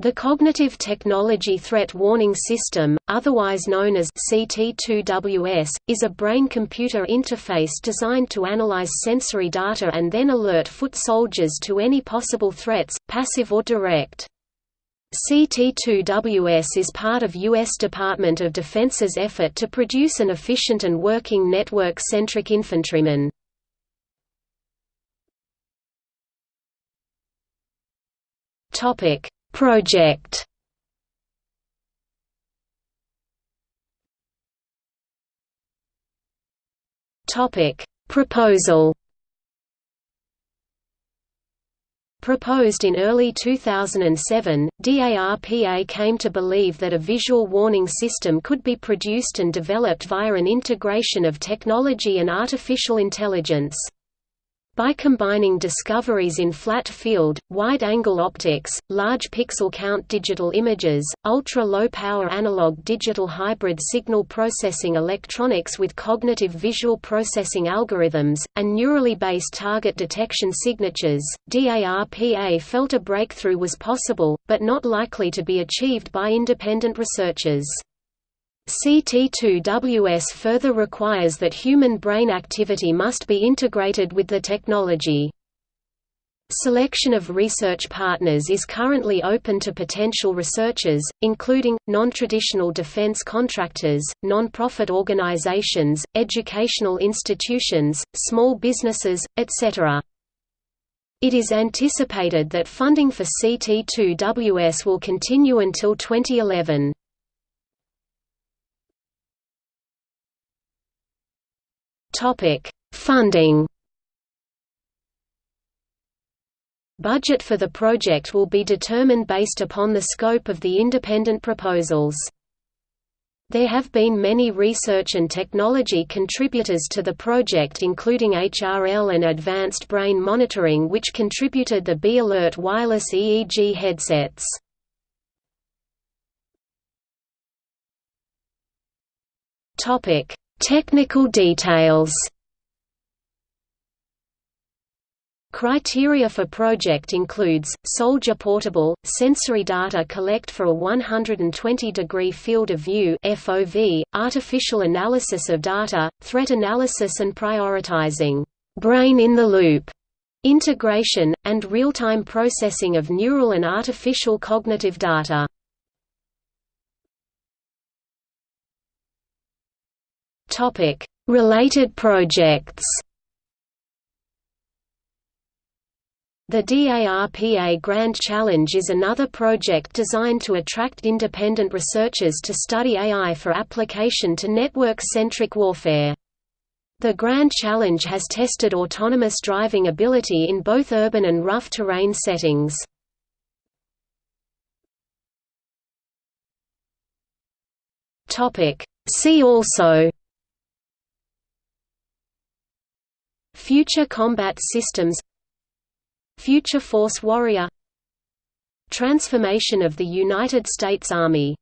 The Cognitive Technology Threat Warning System, otherwise known as CT2WS, is a brain-computer interface designed to analyze sensory data and then alert foot soldiers to any possible threats, passive or direct. CT2WS is part of U.S. Department of Defense's effort to produce an efficient and working network-centric infantryman. Topic Project. Topic. Proposal. Proposed in early 2007, DARPA came to believe that a visual warning system could be produced and developed via an integration of technology and artificial intelligence. By combining discoveries in flat field, wide-angle optics, large pixel count digital images, ultra-low power analog digital hybrid signal processing electronics with cognitive visual processing algorithms, and neurally based target detection signatures, DARPA felt a breakthrough was possible, but not likely to be achieved by independent researchers. CT2WS further requires that human brain activity must be integrated with the technology. Selection of research partners is currently open to potential researchers, including, non-traditional defense contractors, non-profit organizations, educational institutions, small businesses, etc. It is anticipated that funding for CT2WS will continue until 2011. Topic: Funding. Budget for the project will be determined based upon the scope of the independent proposals. There have been many research and technology contributors to the project including HRL and Advanced Brain Monitoring which contributed the B-Alert wireless EEG headsets. Technical details Criteria for project includes, soldier portable, sensory data collect for a 120-degree field of view FOV, artificial analysis of data, threat analysis and prioritizing, brain in the loop, integration, and real-time processing of neural and artificial cognitive data. Topic: Related projects. The DARPA Grand Challenge is another project designed to attract independent researchers to study AI for application to network-centric warfare. The Grand Challenge has tested autonomous driving ability in both urban and rough terrain settings. See also Future Combat Systems Future Force Warrior Transformation of the United States Army